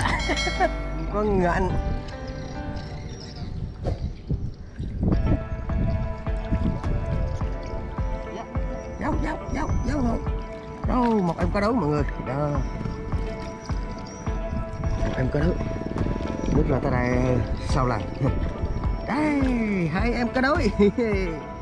chạy có ngạnh Dấu, dấu, dấu, dấu không Đâu, một em cá đấu mọi người? Đó. Một em cá đấu. Nước là tới đây sau lần. Đây, hai em cá đối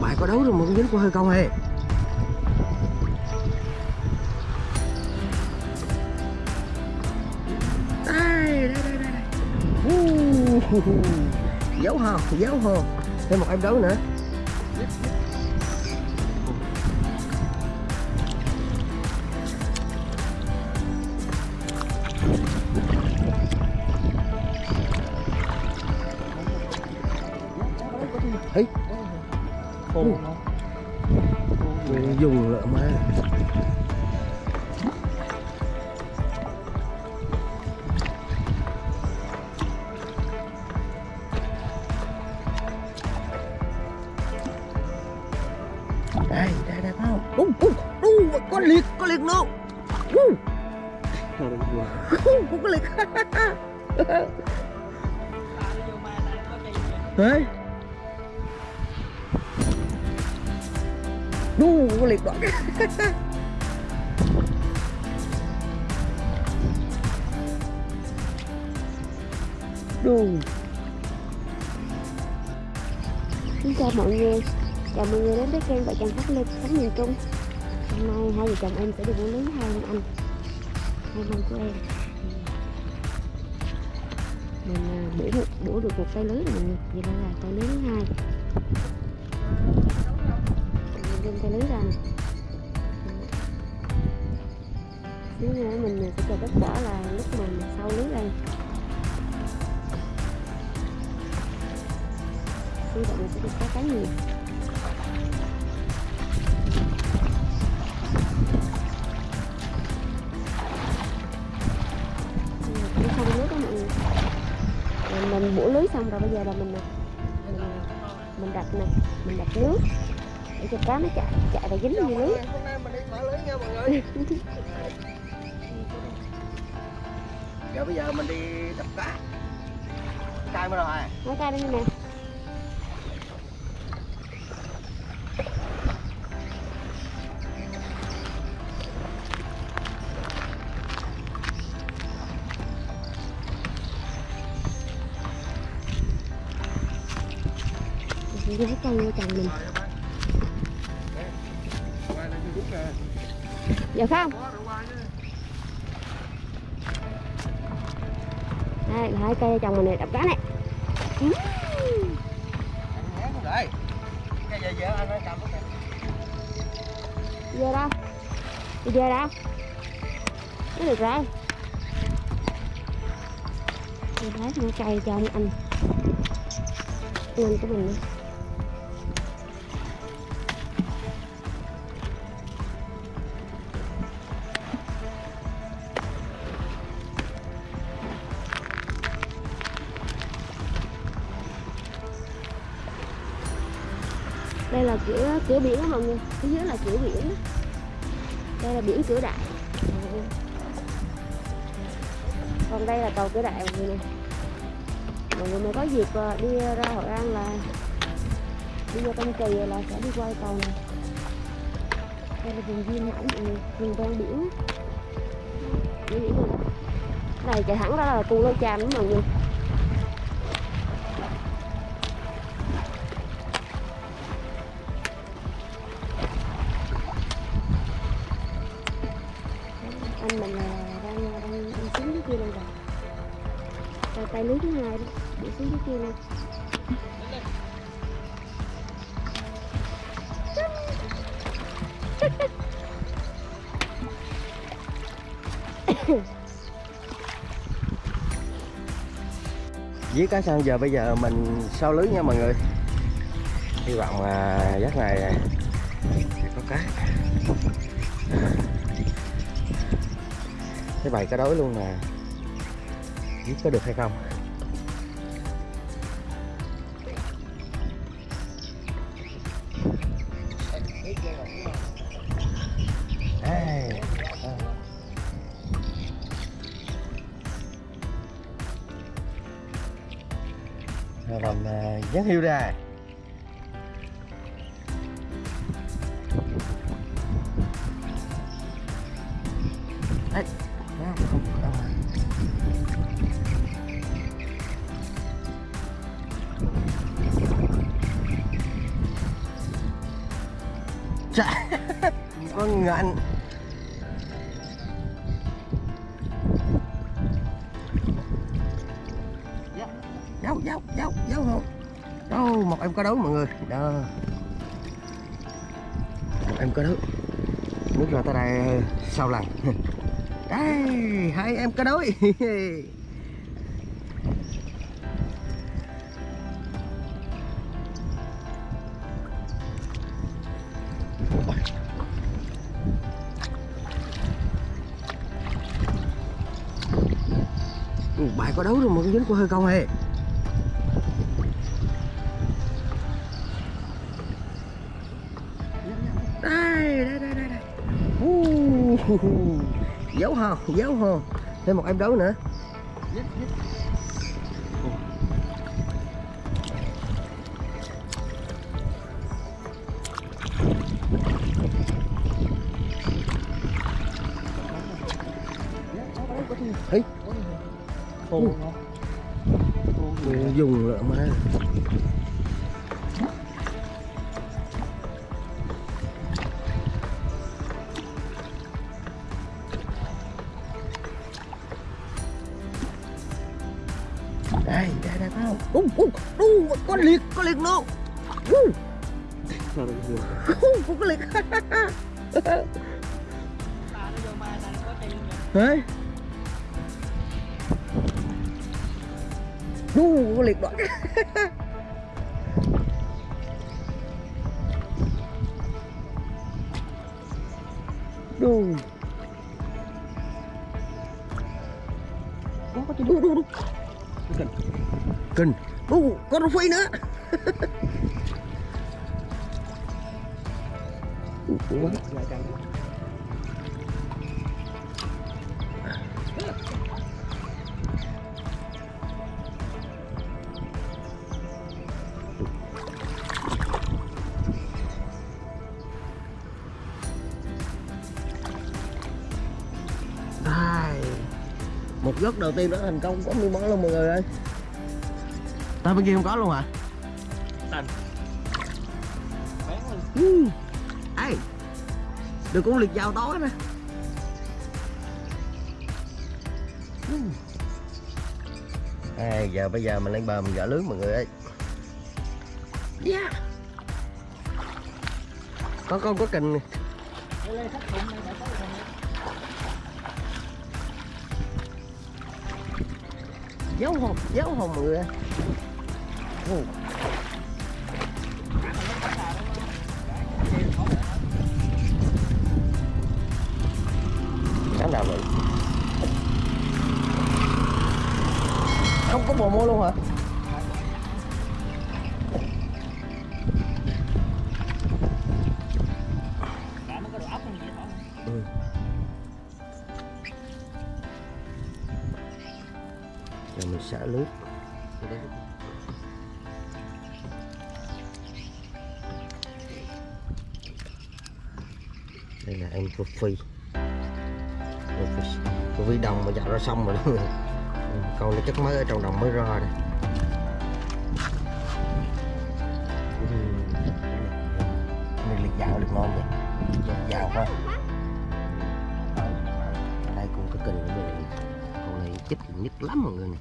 bạn có đấu rồi mà cũng dính qua hơi câu hề. Đây đây đây đây. Uh, dấu hồn dấu hồn thêm một em đấu nữa. Khô Mình dùng lợ mà đu có liệt đoạn. Đu. Xin chào mọi người. Chào mọi người đến với kênh Vợ chồng phát Lê Sống miền Trung Hôm nay hai vợ chồng em sẽ đi buổi lưới hai anh anh Hai anh của em. Mình à, bổ, được, bổ được một cây lưới rồi mọi người Vậy đây là cây lưới thứ hai đem tay lưới ra nè Xíu nữa mình sẽ chờ kết quả là lúc mình sau lưới đây. hy vọng mình sẽ được có cá nhiều nước mình bổ lưới xong rồi bây giờ là mình mình, mình đặt này mình đặt nước để cho cá nó chạy chạy và dính vô lưới hôm nay mình đi thả lưới nha mọi người giờ bây giờ mình đi đập cá. Cay mới rồi. Nói ca đây nè. Lấy cây vô chồng mình dạ không? Đây, là hai cây chồng mình này, đập cá này. Ừ. giờ về đâu? Đi về đâu? Nó được rồi. Mình thấy thằng cây cho anh. Anh anh của mình nữa. Cửa cửa biển đó mọi người. Phía dưới là cửa biển đó. đây là biển cửa đại. Còn đây là cầu cửa đại mọi người nè. Mọi người mà có dịp ờ, đi ra hội an là đi ra tân kỳ là sẽ đi qua cầu này. Đây là vùng duyên hải mọi người, vùng ven biển. Biển này. Chạy thẳng ra là cù lôi chàm đó mọi người. Tay, lưới thứ hai đó để xuống dưới kia luôn dưới cá sang giờ bây giờ mình sau lưới nha mọi người. Hy vọng là giấc này sẽ có cá. Cái bầy cá đối luôn nè biết có được hay không? Đây. Rồi làm dán hiu ra. Chà, con ngạnh Dấu, dấu, dấu, dấu không Đâu, một em có đấu mọi người. Đó. Một em có đấu. Nước ra tới đây sau lần. Đây, hai em có đối có đấu rồi một cái dính của hơi không hề đây đây đây đây đây. Uh, dấu hò dấu hò thêm một em đấu nữa. Khô dùng lợ mà. Đây đây đây không ú ú ú có liệt có liệt liệt nó tiền rồi đấy ú có liệt đoạn đu có có đu đu đu Kinh kinh đu có rau phi nữa Ủa, Lại càng một gốc đầu tiên đã thành công có miếng món luôn mọi người ơi ta bên kia không có luôn hả Tành Bán luôn ừ. Ê, được con liệt vào tối nè Ừ. Ê, giờ bây giờ mình lên bờ mình gỡ lưới mọi người ơi yeah. có con có kình Đây đây sắp dấu hồn dấu hồn mọi người sáng nào vậy? Không có bồ mô luôn hả? Rồi mình xả nước. Đây là em coffee. Phi phi đồng mà dạo ra xong rồi đó Ừ, Con nó chắc mới ở trong đồng mới ra đây. Ừ. Này liệt dạo được ngon vậy. Dạo quá. Chết nhất lắm mọi người này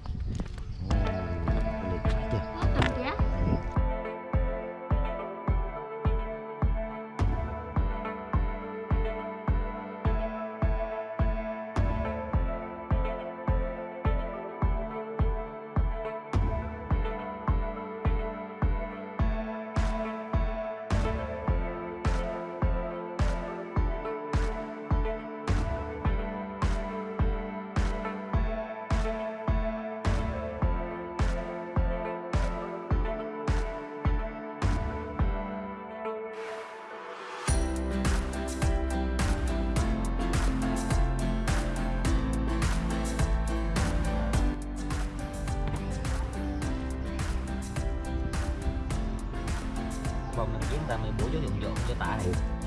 còn chúng ta mới bố cho dụng dụng cho tại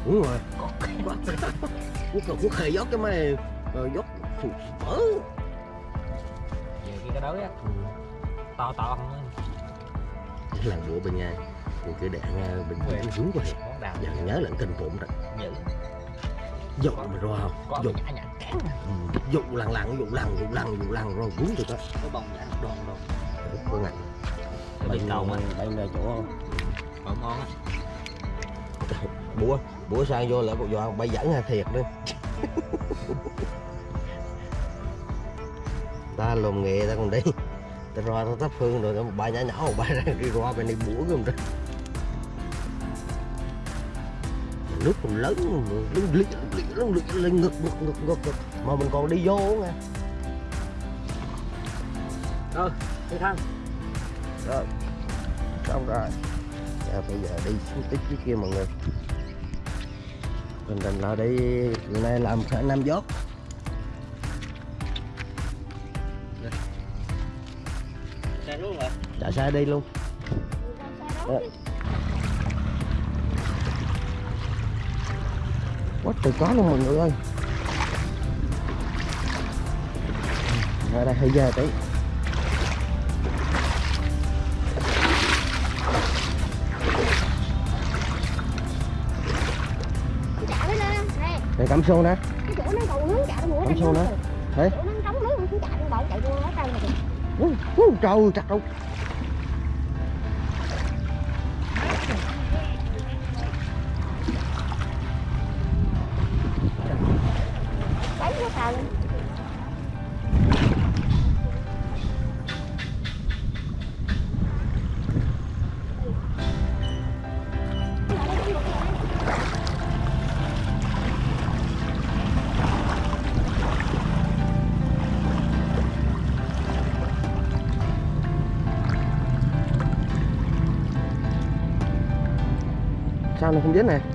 đúng rồi. Có cái quốc quốc hệ dốc cái mấy ờ, dốc sụt mở về cái cái đối á to to không lần đũa bên nhà thì đạn ờ, bình thường xuống quá đào giờ nhớ là kinh phụng rồi dữ dụng mà rồi không? Nhã cắn ừ, lần lần dụng lần dụng lần dụng lần rồi cuốn được á có bông đoan có ngành cái bị cầu mà. bên chỗ không còn ngon á. Búa búa sang vô là cục giò bay dẫn ha thiệt nữa ta lùm nghề ta còn đi. Ta ra ta thắp hương rồi ba nhỏ nhỏ một ba ra đi ra bên đây búa không đó nước còn lớn lưng lưng lưng lưng lưng ngực ngực ngực ngực ngực. Mà mình còn đi vô nha đi thăng rồi xong rồi Bây giờ đi xuống tích dưới kia mọi người. Mình định là đi nay làm khả năm dốt xe luôn rồi chạy xe đi luôn. Ờ. quá trời có luôn mọi người ơi. Ra đây hơi giờ tí chả nó mũi Cắm xô nè. Đấy. chỗ nó trống nước không dính nè.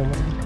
Quá trời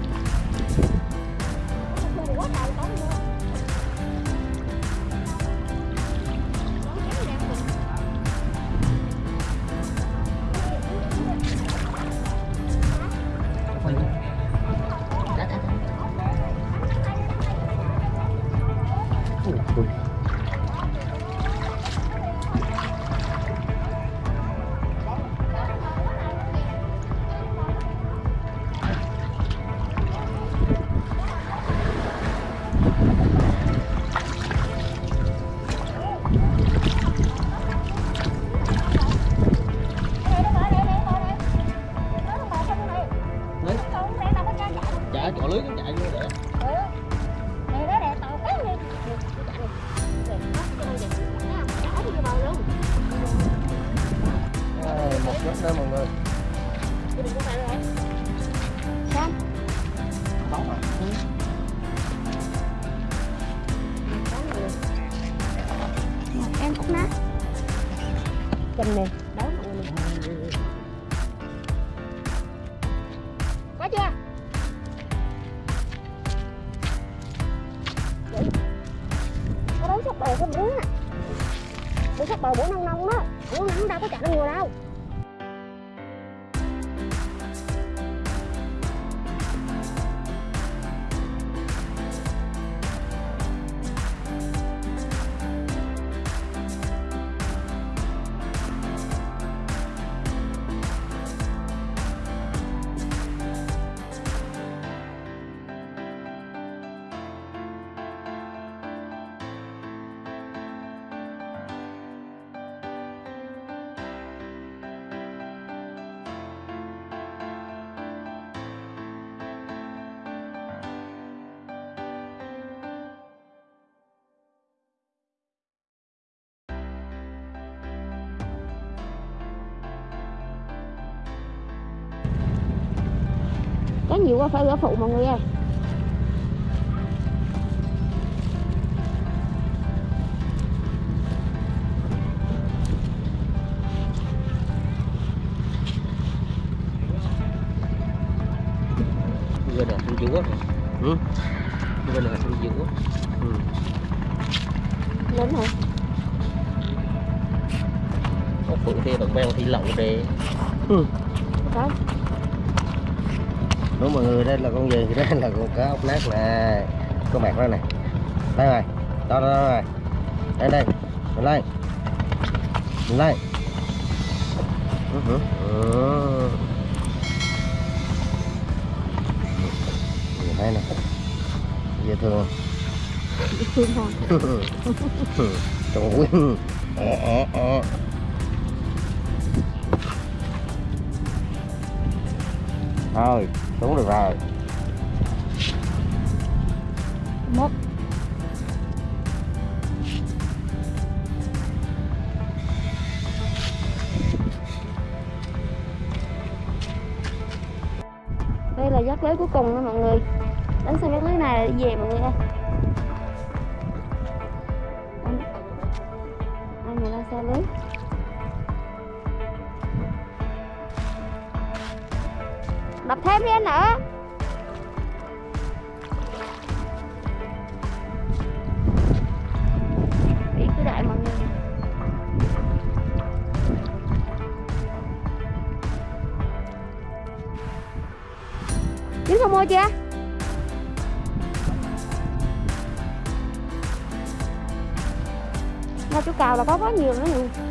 Có chưa? Vậy. Có đấu sắp bò không bún á Bữa sắp bò bữa nông nông đó Bữa nắng đâu có chạy nó ngừa đâu có nhiều quá phải gỡ phụ mọi người ơi. Bây giờ xuống giữa ừ. Bây giờ xuống giữa Ừ. lớn hả? Có phụ thì bằng bèo thì lỏng để có đúng mọi người đây là con gì? Đây là con cá ốc nát nè. Có mặt đó này đây rồi đó đó, đó rồi. Đây đây mình lên mình lên. Nhìn thấy nè. Dễ thương thương thôi. Trong quyên ờ, ờ, ờ. thôi Đúng được rồi. Một đây là giác lưới cuối cùng đó mọi người. Đánh xong giác lưới này đi về mọi người ơi? Đập thêm đi anh nữa ý cứ đại mọi người. Dính không mua chưa? Ra chú cào là có quá nhiều nữa nè.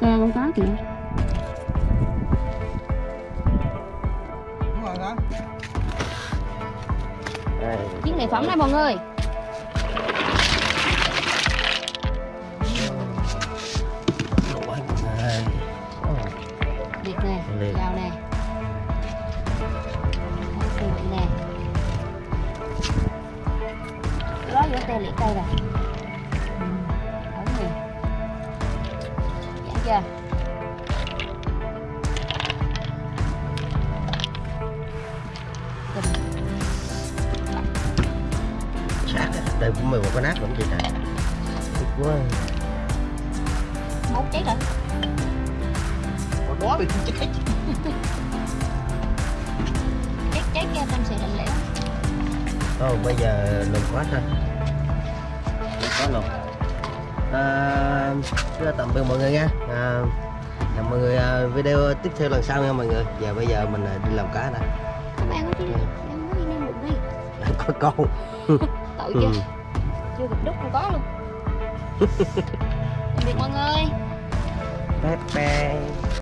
Ca con cá kìa. Đây Chiếc này phẩm đây mọi người cũng một cái nát lắm chị trời thích quá. Mốt chết rồi. Còn đó bị chết hết. Chết chết kia tâm sự lạnh lẽo thôi bây giờ lùm quá thôi lùm quá luôn à, tạm biệt mọi người nha. À, hẹn mọi người à, video tiếp theo lần sau nha mọi người. Giờ bây giờ mình à, đi làm cá nè Các bạn có đi đi có câu. Tội ừ. Chưa kịp đúc không có luôn. Biệt mọi người. Bye bye